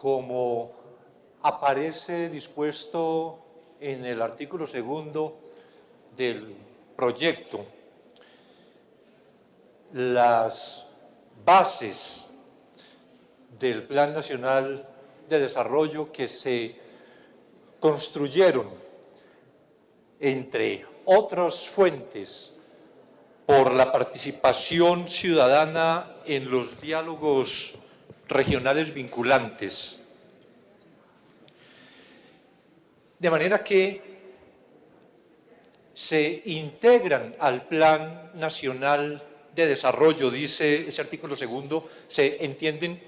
como aparece dispuesto en el artículo segundo del proyecto, las bases del Plan Nacional de Desarrollo que se construyeron entre otras fuentes por la participación ciudadana en los diálogos regionales vinculantes. De manera que se integran al Plan Nacional de Desarrollo, dice ese artículo segundo, se entienden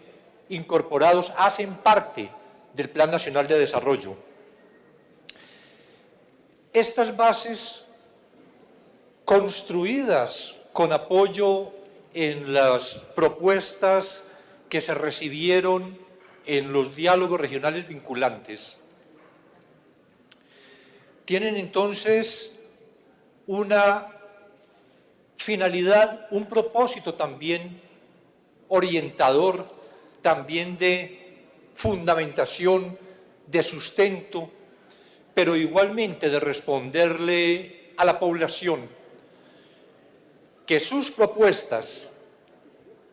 incorporados, hacen parte del Plan Nacional de Desarrollo. Estas bases construidas con apoyo en las propuestas que se recibieron en los diálogos regionales vinculantes. Tienen entonces una finalidad, un propósito también orientador, también de fundamentación, de sustento, pero igualmente de responderle a la población que sus propuestas,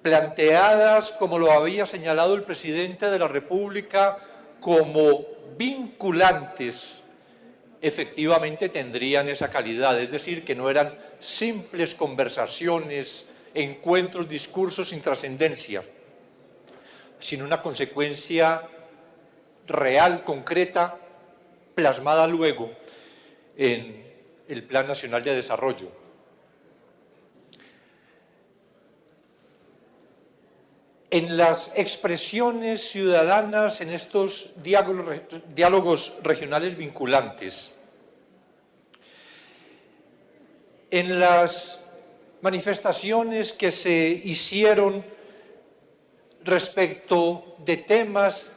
planteadas como lo había señalado el presidente de la República, como vinculantes, efectivamente tendrían esa calidad, es decir, que no eran simples conversaciones, encuentros, discursos sin trascendencia, sino una consecuencia real, concreta, plasmada luego en el Plan Nacional de Desarrollo. En las expresiones ciudadanas, en estos diálogos, regionales vinculantes, en las manifestaciones que se hicieron respecto de temas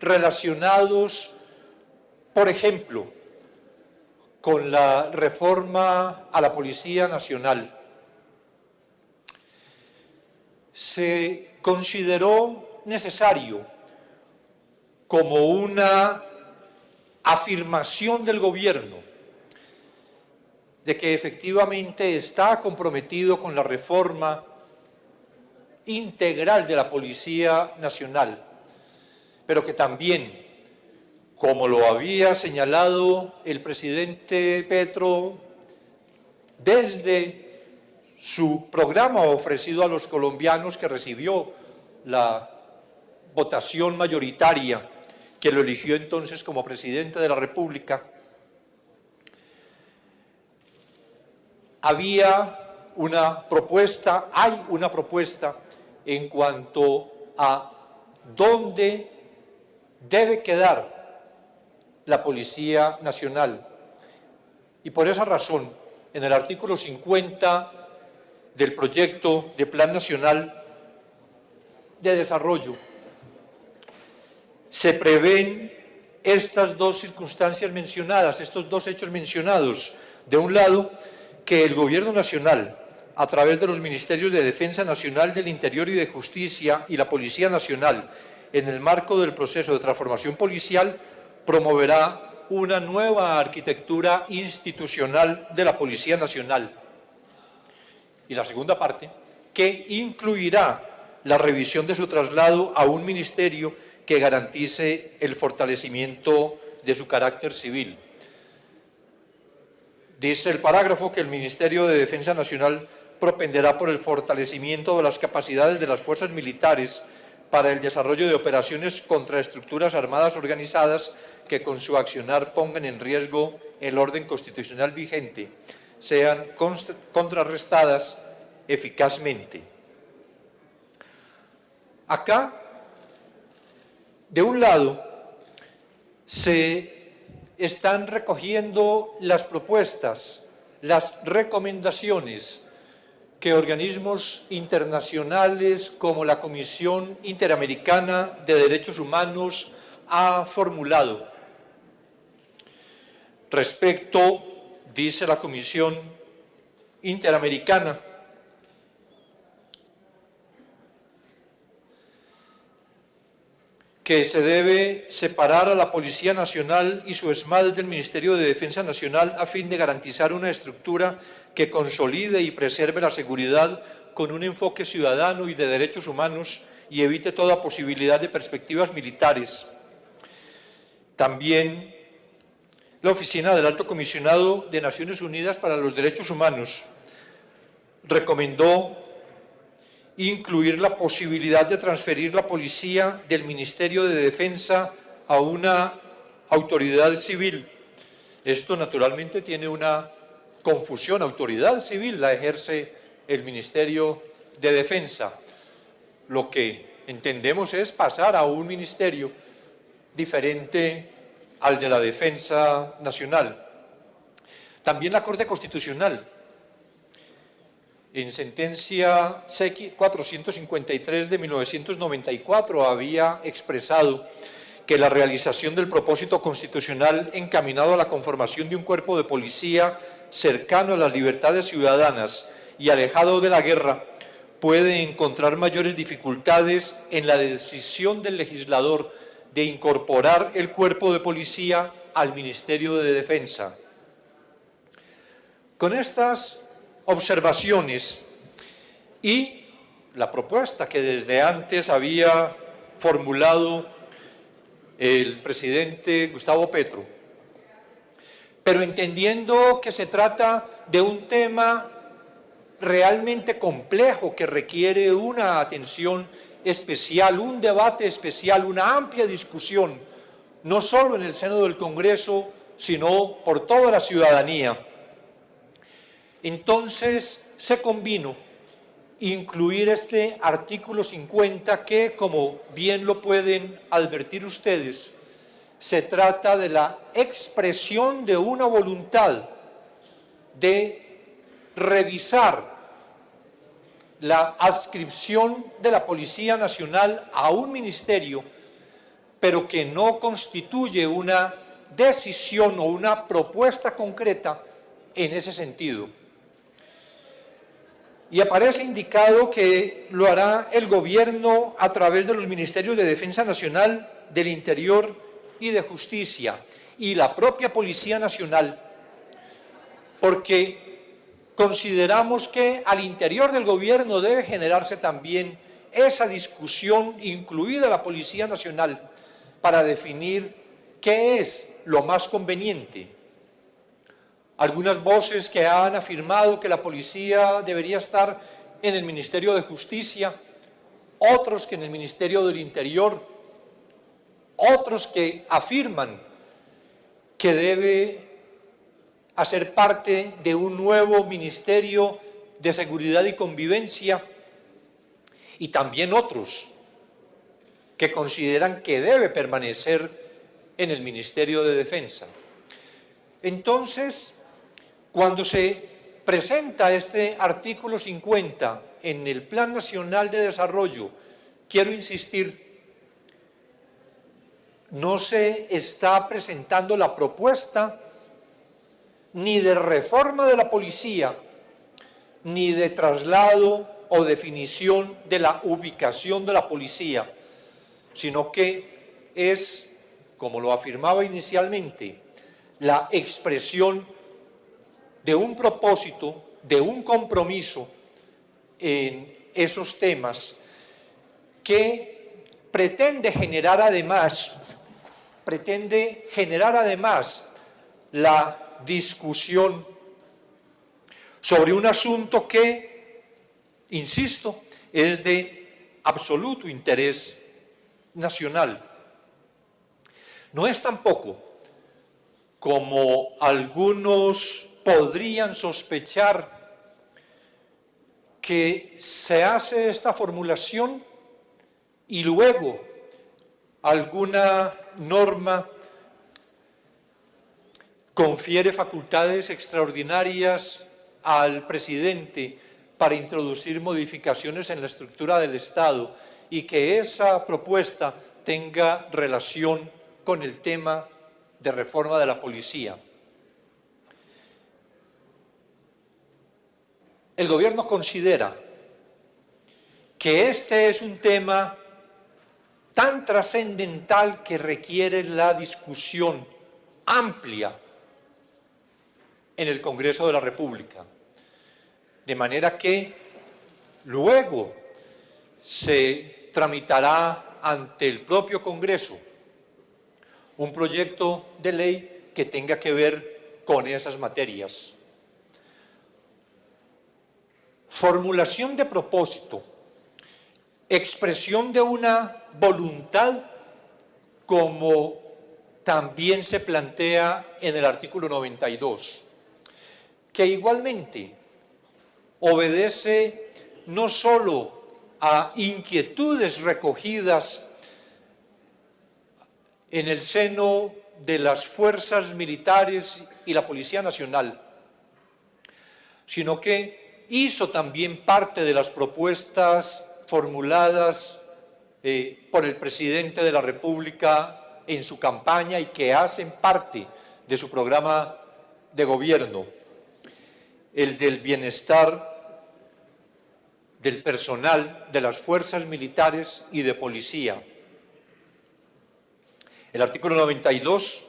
relacionados, por ejemplo, con la reforma a la Policía Nacional. Se consideró necesario como una afirmación del gobierno de que efectivamente está comprometido con la reforma integral de la Policía Nacional, pero que también, como lo había señalado el presidente Petro desde su programa ofrecido a los colombianos que recibió la votación mayoritaria que lo eligió entonces como presidente de la República, había una propuesta, hay una propuesta en cuanto a dónde debe quedar la Policía Nacional. Y por esa razón, en el artículo 50 del proyecto de Plan Nacional de Desarrollo, se prevén estas dos circunstancias mencionadas, estos dos hechos mencionados. De un lado, que el Gobierno Nacional, a través de los Ministerios de Defensa Nacional del Interior y de Justicia y la Policía Nacional, en el marco del proceso de transformación policial, promoverá una nueva arquitectura institucional de la Policía Nacional, y la segunda parte, que incluirá la revisión de su traslado a un ministerio que garantice el fortalecimiento de su carácter civil. Dice el parágrafo que el Ministerio de Defensa Nacional propenderá por el fortalecimiento de las capacidades de las fuerzas militares para el desarrollo de operaciones contra estructuras armadas organizadas que con su accionar pongan en riesgo el orden constitucional vigente, sean contrarrestadas eficazmente. Acá, de un lado, se están recogiendo las propuestas, las recomendaciones que organismos internacionales como la Comisión Interamericana de Derechos Humanos ha formulado respecto dice la Comisión Interamericana, que se debe separar a la Policía Nacional y su ESMAD del Ministerio de Defensa Nacional a fin de garantizar una estructura que consolide y preserve la seguridad con un enfoque ciudadano y de derechos humanos y evite toda posibilidad de perspectivas militares. También la Oficina del Alto Comisionado de Naciones Unidas para los Derechos Humanos recomendó incluir la posibilidad de transferir la policía del Ministerio de Defensa a una autoridad civil. Esto naturalmente tiene una confusión. Autoridad civil la ejerce el Ministerio de Defensa. Lo que entendemos es pasar a un ministerio diferente al de la Defensa Nacional. También la Corte Constitucional en sentencia 453 de 1994 había expresado que la realización del propósito constitucional encaminado a la conformación de un cuerpo de policía cercano a las libertades ciudadanas y alejado de la guerra puede encontrar mayores dificultades en la decisión del legislador de incorporar el cuerpo de policía al Ministerio de Defensa. Con estas observaciones y la propuesta que desde antes había formulado el presidente Gustavo Petro. Pero entendiendo que se trata de un tema realmente complejo que requiere una atención especial, un debate especial, una amplia discusión, no solo en el seno del Congreso, sino por toda la ciudadanía. Entonces se convino incluir este artículo 50 que, como bien lo pueden advertir ustedes, se trata de la expresión de una voluntad de revisar la adscripción de la Policía Nacional a un ministerio, pero que no constituye una decisión o una propuesta concreta en ese sentido. Y aparece indicado que lo hará el gobierno a través de los ministerios de Defensa Nacional, del Interior y de Justicia y la propia Policía Nacional, porque consideramos que al interior del gobierno debe generarse también esa discusión, incluida la Policía Nacional, para definir qué es lo más conveniente. Algunas voces que han afirmado que la policía debería estar en el Ministerio de Justicia, otros que en el Ministerio del Interior, otros que afirman que debe hacer parte de un nuevo Ministerio de Seguridad y Convivencia, y también otros que consideran que debe permanecer en el Ministerio de Defensa. Entonces, cuando se presenta este artículo 50 en el Plan Nacional de Desarrollo, quiero insistir, no se está presentando la propuesta ni de reforma de la policía, ni de traslado o definición de la ubicación de la policía, sino que es, como lo afirmaba inicialmente, la expresión de un propósito, de un compromiso en esos temas que pretende generar además, pretende generar además la discusión sobre un asunto que, insisto, es de absoluto interés nacional. No es tampoco como algunos podrían sospechar que se hace esta formulación y luego alguna norma confiere facultades extraordinarias al presidente para introducir modificaciones en la estructura del Estado y que esa propuesta tenga relación con el tema de reforma de la policía. el gobierno considera que este es un tema tan trascendental que requiere la discusión amplia en el Congreso de la República. De manera que luego se tramitará ante el propio Congreso un proyecto de ley que tenga que ver con esas materias. Formulación de propósito, expresión de una voluntad como también se plantea en el artículo 92, que igualmente obedece no sólo a inquietudes recogidas en el seno de las fuerzas militares y la Policía Nacional, sino que hizo también parte de las propuestas formuladas eh, por el presidente de la República en su campaña y que hacen parte de su programa de gobierno, el del bienestar del personal de las fuerzas militares y de policía. El artículo 92,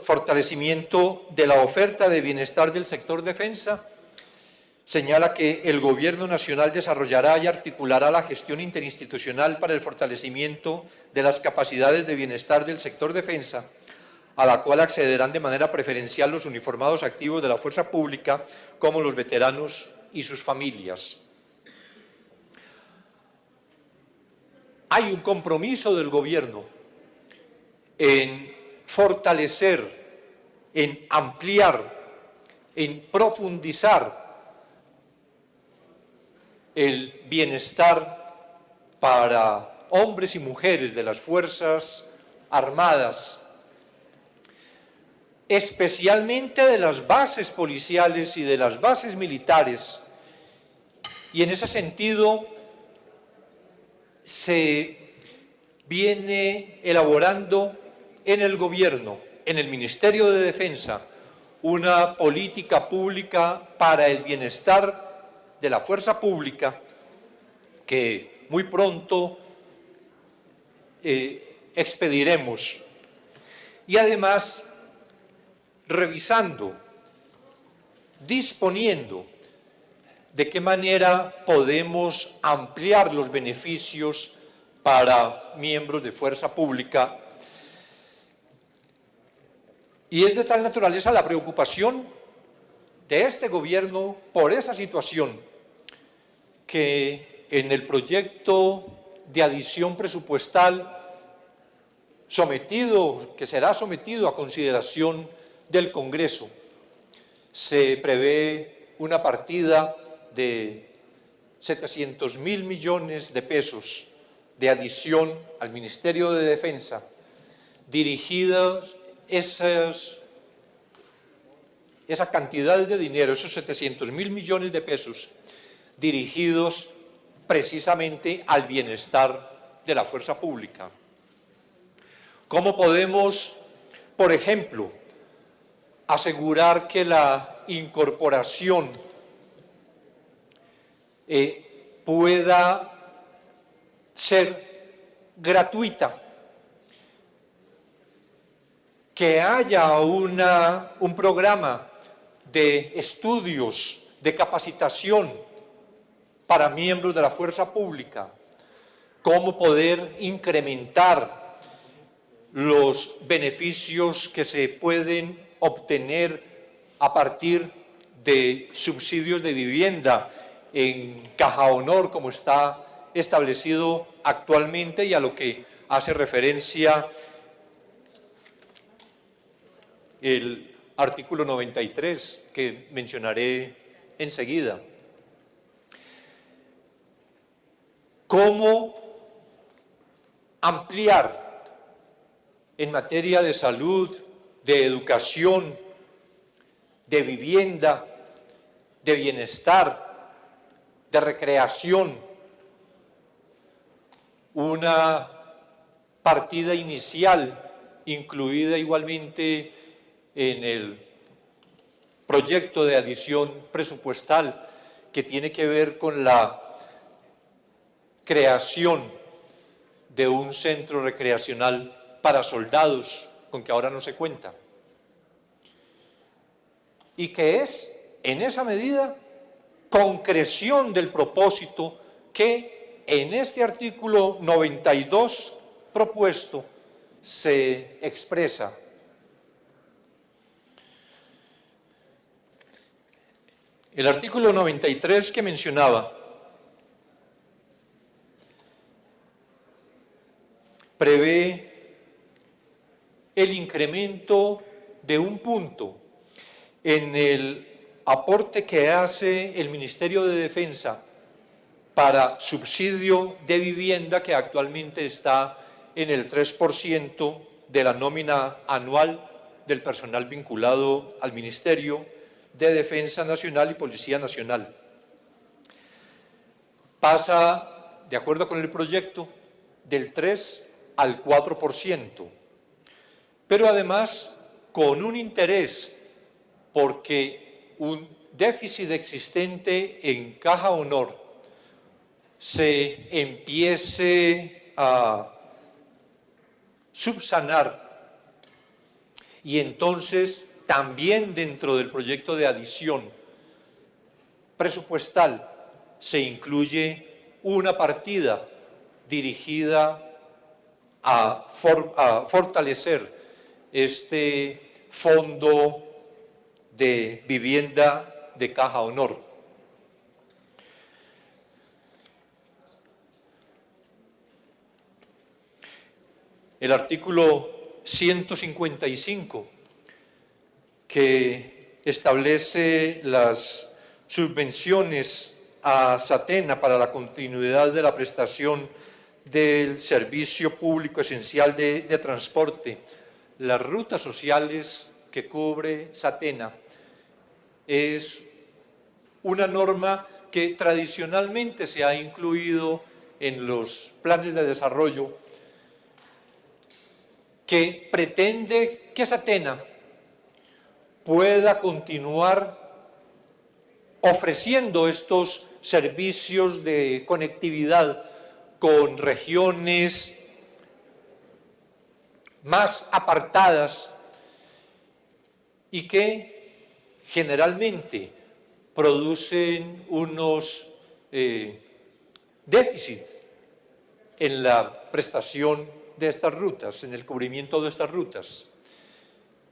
fortalecimiento de la oferta de bienestar del sector defensa, señala que el Gobierno Nacional desarrollará y articulará la gestión interinstitucional para el fortalecimiento de las capacidades de bienestar del sector defensa, a la cual accederán de manera preferencial los uniformados activos de la fuerza pública como los veteranos y sus familias. Hay un compromiso del gobierno en fortalecer, en ampliar, en profundizar el bienestar para hombres y mujeres de las Fuerzas Armadas, especialmente de las bases policiales y de las bases militares, y en ese sentido se viene elaborando en el gobierno, en el Ministerio de Defensa, una política pública para el bienestar de la fuerza pública que muy pronto eh, expediremos. Y además, revisando, disponiendo de qué manera podemos ampliar los beneficios para miembros de fuerza pública. Y es de tal naturaleza la preocupación de este gobierno por esa situación que en el proyecto de adición presupuestal sometido, que será sometido a consideración del Congreso, se prevé una partida de 700 mil millones de pesos de adición al Ministerio de Defensa, dirigidas esas, esa cantidad de dinero, esos 700 mil millones de pesos, dirigidos precisamente al bienestar de la fuerza pública. ¿Cómo podemos, por ejemplo, asegurar que la incorporación eh, pueda ser gratuita, que haya una, un programa de estudios, de capacitación para miembros de la fuerza pública, cómo poder incrementar los beneficios que se pueden obtener a partir de subsidios de vivienda en Caja Honor, como está establecido actualmente y a lo que hace referencia el artículo 93, que mencionaré enseguida. ¿Cómo ampliar en materia de salud, de educación, de vivienda, de bienestar, de recreación, una partida inicial incluida igualmente en el proyecto de adición presupuestal que tiene que ver con la creación de un centro recreacional para soldados, con que ahora no se cuenta. Y que es, en esa medida, concreción del propósito que en este artículo 92 propuesto se expresa. El artículo 93 que mencionaba prevé el incremento de un punto en el aporte que hace el Ministerio de Defensa para subsidio de vivienda que actualmente está en el 3% de la nómina anual del personal vinculado al Ministerio de Defensa Nacional y Policía Nacional. Pasa, de acuerdo con el proyecto, del 3 al 4%, pero además con un interés porque un déficit existente en caja honor se empiece a subsanar y entonces también dentro del proyecto de adición presupuestal se incluye una partida dirigida a, fortalecer este fondo de vivienda de caja honor. El artículo 155 que establece las subvenciones a Satena para la continuidad de la prestación del servicio público esencial de, de transporte, las rutas sociales que cubre Satena, es una norma que tradicionalmente se ha incluido en los planes de desarrollo que pretende que Satena pueda continuar ofreciendo estos servicios de conectividad con regiones más apartadas y que generalmente producen unos eh, déficits en la prestación de estas rutas, en el cubrimiento de estas rutas.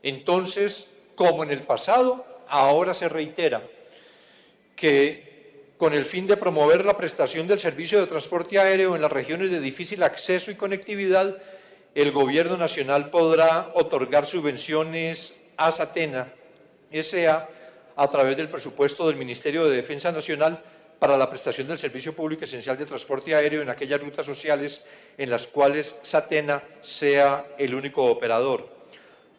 Entonces, como en el pasado, ahora se reitera que con el fin de promover la prestación del servicio de transporte aéreo en las regiones de difícil acceso y conectividad, el Gobierno Nacional podrá otorgar subvenciones a Satena S.A. a través del presupuesto del Ministerio de Defensa Nacional para la prestación del servicio público esencial de transporte aéreo en aquellas rutas sociales en las cuales Satena sea el único operador.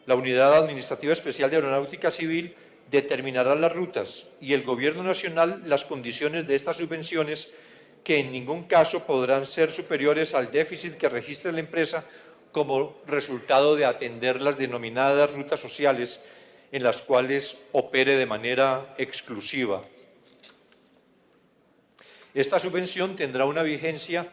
La Unidad Administrativa Especial de Aeronáutica Civil determinará las rutas y el Gobierno Nacional las condiciones de estas subvenciones que en ningún caso podrán ser superiores al déficit que registre la empresa como resultado de atender las denominadas rutas sociales en las cuales opere de manera exclusiva. Esta subvención tendrá una vigencia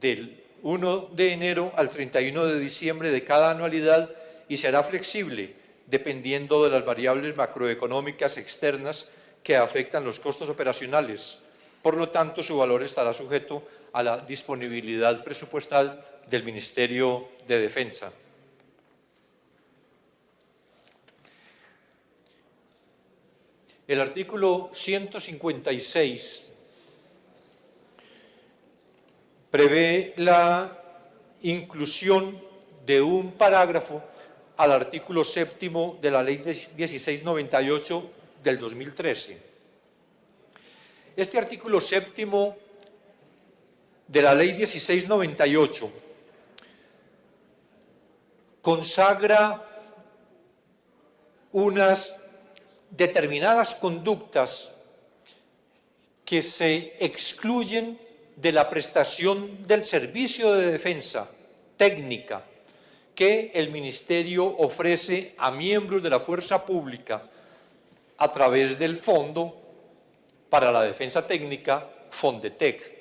del 1 de enero al 31 de diciembre de cada anualidad y será flexible dependiendo de las variables macroeconómicas externas que afectan los costos operacionales. Por lo tanto, su valor estará sujeto a la disponibilidad presupuestal del Ministerio de Defensa. El artículo 156 prevé la inclusión de un parágrafo al artículo séptimo de la Ley 1698 del 2013. Este artículo séptimo de la Ley 1698 consagra unas determinadas conductas que se excluyen de la prestación del servicio de defensa técnica que el Ministerio ofrece a miembros de la fuerza pública a través del Fondo para la Defensa Técnica, Fondetec.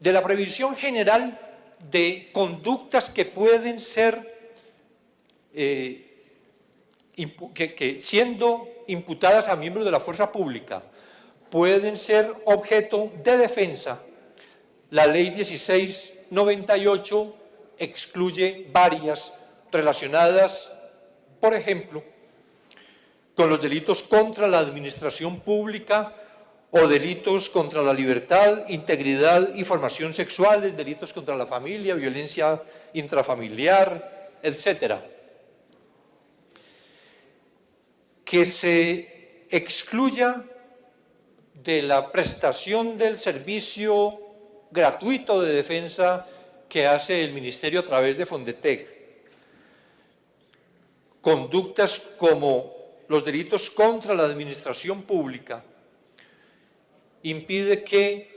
de la previsión general de conductas que pueden ser, eh, que, siendo imputadas a miembros de la fuerza pública, pueden ser objeto de defensa, la ley 1698 excluye varias relacionadas, por ejemplo, con los delitos contra la administración pública o delitos contra la libertad, integridad y formación sexuales, delitos contra la familia, violencia intrafamiliar, etcétera. Que se excluya de la prestación del servicio gratuito de defensa que hace el Ministerio a través de Fondetec. Conductas como los delitos contra la administración pública, impide que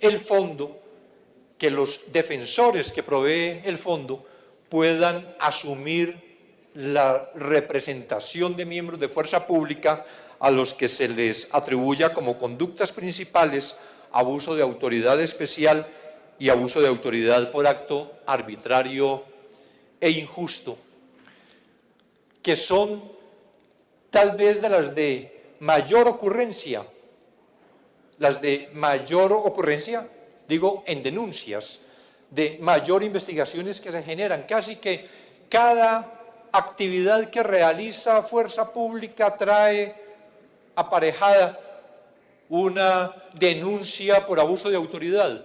el fondo, que los defensores que provee el fondo puedan asumir la representación de miembros de fuerza pública a los que se les atribuya como conductas principales abuso de autoridad especial y abuso de autoridad por acto arbitrario e injusto, que son tal vez de las de mayor ocurrencia las de mayor ocurrencia, digo, en denuncias, de mayor investigaciones que se generan. Casi que cada actividad que realiza fuerza pública trae aparejada una denuncia por abuso de autoridad.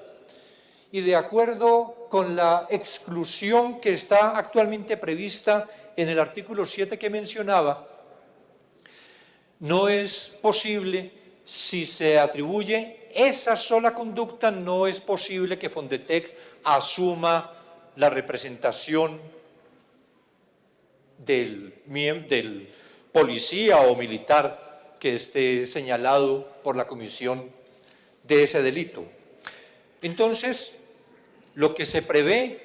Y de acuerdo con la exclusión que está actualmente prevista en el artículo 7 que mencionaba, no es posible si se atribuye esa sola conducta, no es posible que Fondetec asuma la representación del, del policía o militar que esté señalado por la comisión de ese delito. Entonces, lo que se prevé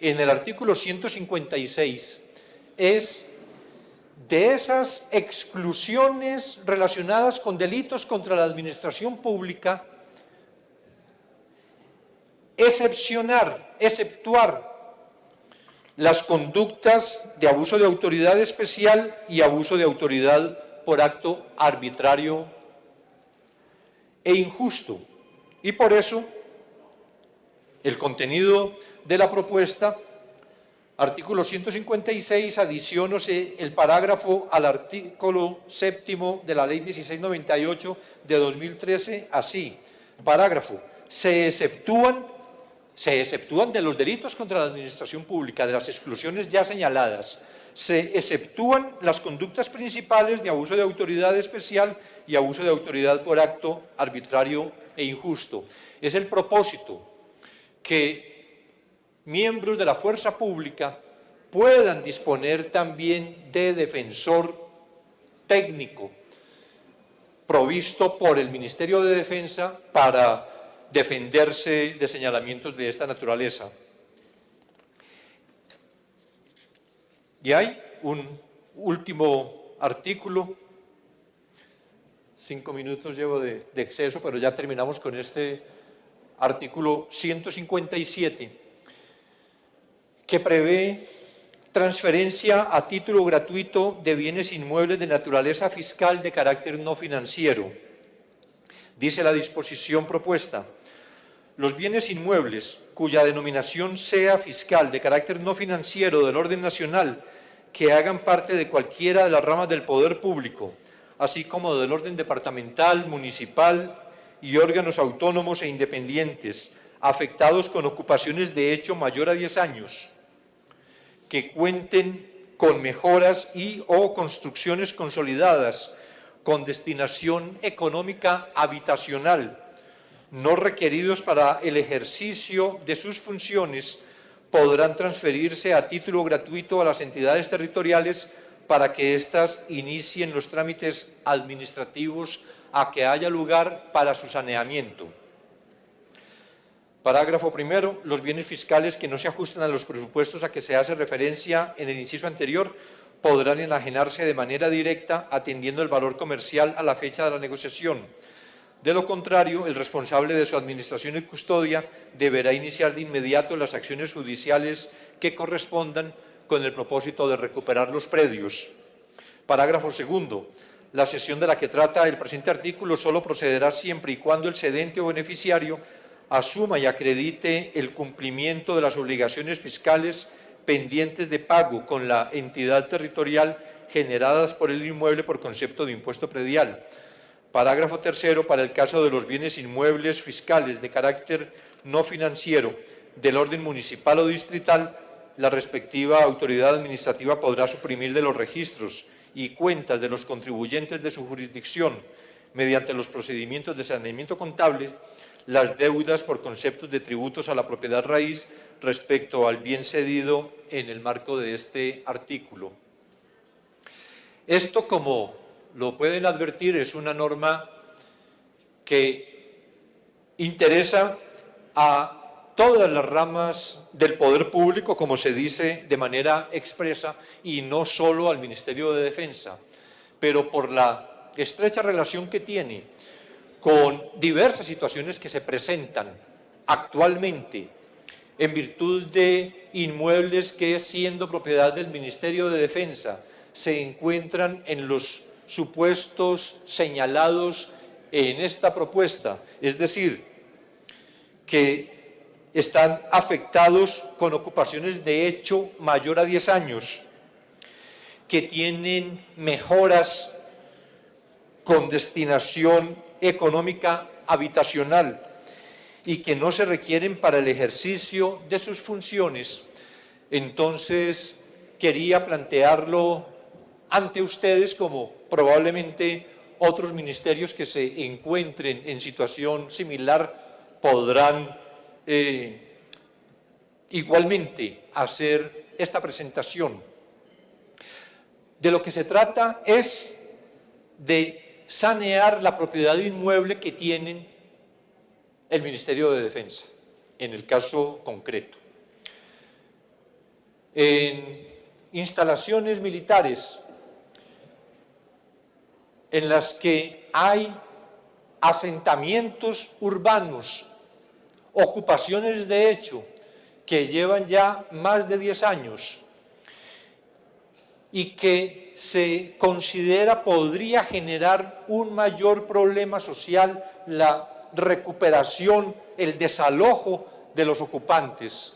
en el artículo 156 es de esas exclusiones relacionadas con delitos contra la administración pública, excepcionar, exceptuar las conductas de abuso de autoridad especial y abuso de autoridad por acto arbitrario e injusto. Y por eso el contenido de la propuesta Artículo 156, adicionose el parágrafo al artículo séptimo de la Ley 1698 de 2013, así, parágrafo, se exceptúan, se exceptúan de los delitos contra la administración pública, de las exclusiones ya señaladas, se exceptúan las conductas principales de abuso de autoridad especial y abuso de autoridad por acto arbitrario e injusto. Es el propósito que miembros de la fuerza pública puedan disponer también de defensor técnico provisto por el Ministerio de Defensa para defenderse de señalamientos de esta naturaleza. Y hay un último artículo, cinco minutos llevo de, exceso, pero ya terminamos con este artículo 157, que prevé transferencia a título gratuito de bienes inmuebles de naturaleza fiscal de carácter no financiero. Dice la disposición propuesta, los bienes inmuebles cuya denominación sea fiscal de carácter no financiero del orden nacional que hagan parte de cualquiera de las ramas del poder público, así como del orden departamental, municipal y órganos autónomos e independientes, afectados con ocupaciones de hecho mayor a 10 años, que cuenten con mejoras y o construcciones consolidadas con destinación económica habitacional, no requeridos para el ejercicio de sus funciones, podrán transferirse a título gratuito a las entidades territoriales para que éstas inicien los trámites administrativos a que haya lugar para su saneamiento. Parágrafo primero. Los bienes fiscales que no se ajustan a los presupuestos a que se hace referencia en el inciso anterior podrán enajenarse de manera directa atendiendo el valor comercial a la fecha de la negociación. De lo contrario, el responsable de su administración y custodia deberá iniciar de inmediato las acciones judiciales que correspondan con el propósito de recuperar los predios. Parágrafo segundo. La sesión de la que trata el presente artículo solo procederá siempre y cuando el cedente o beneficiario asuma y acredite el cumplimiento de las obligaciones fiscales pendientes de pago con la entidad territorial generadas por el inmueble por concepto de impuesto predial. Parágrafo tercero, para el caso de los bienes inmuebles fiscales de carácter no financiero del orden municipal o distrital, la respectiva autoridad administrativa podrá suprimir de los registros y cuentas de los contribuyentes de su jurisdicción, mediante los procedimientos de saneamiento contable, las deudas por conceptos de tributos a la propiedad raíz respecto al bien cedido en el marco de este artículo. Esto, como lo pueden advertir, es una norma que interesa a todas las ramas del poder público, como se dice de manera expresa, y no solo al Ministerio de Defensa, pero por la estrecha relación que tiene con diversas situaciones que se presentan actualmente en virtud de inmuebles que, siendo propiedad del Ministerio de Defensa, se encuentran en los supuestos señalados en esta propuesta, es decir, que están afectados con ocupaciones de hecho mayor a 10 años, que tienen mejoras con destinación económica habitacional, y que no se requieren para el ejercicio de sus funciones, entonces quería plantearlo ante ustedes como probablemente otros ministerios que se encuentren en situación similar podrán eh, igualmente hacer esta presentación. De lo que se trata es de sanear la propiedad inmueble que tienen el Ministerio de Defensa, en el caso concreto. En instalaciones militares en las que hay asentamientos urbanos, ocupaciones de hecho, que llevan ya más de 10 años y que se considera podría generar un mayor problema social la recuperación, el desalojo de los ocupantes.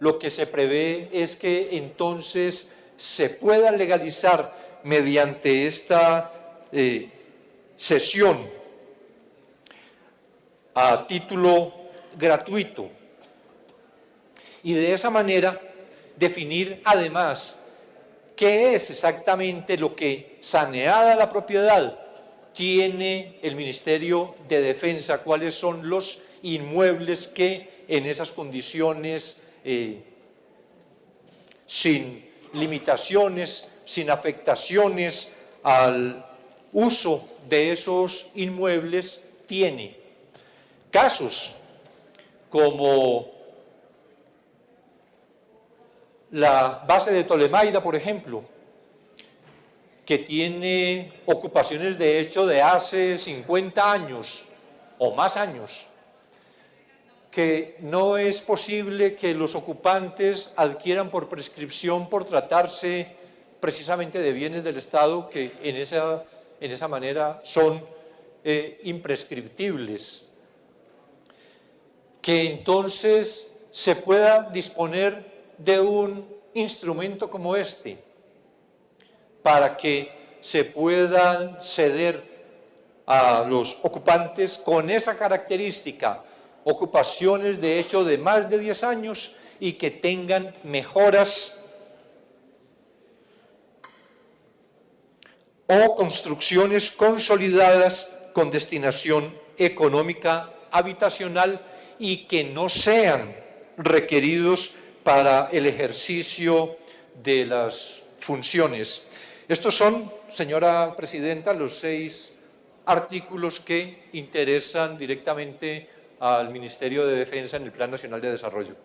Lo que se prevé es que entonces se pueda legalizar mediante esta eh, sesión a título gratuito y de esa manera definir además qué es exactamente lo que saneada la propiedad tiene el Ministerio de Defensa, cuáles son los inmuebles que en esas condiciones, eh, sin limitaciones, sin afectaciones al uso de esos inmuebles, tiene. Casos como la base de Tolemaida, por ejemplo, que tiene ocupaciones de hecho de hace 50 años o más años, que no es posible que los ocupantes adquieran por prescripción por tratarse precisamente de bienes del Estado que en esa, en esa manera son eh, imprescriptibles. Que entonces se pueda disponer de un instrumento como este, para que se puedan ceder a los ocupantes con esa característica, ocupaciones de hecho de más de 10 años y que tengan mejoras o construcciones consolidadas con destinación económica habitacional y que no sean requeridos para el ejercicio de las funciones estos son, señora presidenta, los seis artículos que interesan directamente al Ministerio de Defensa en el Plan Nacional de Desarrollo.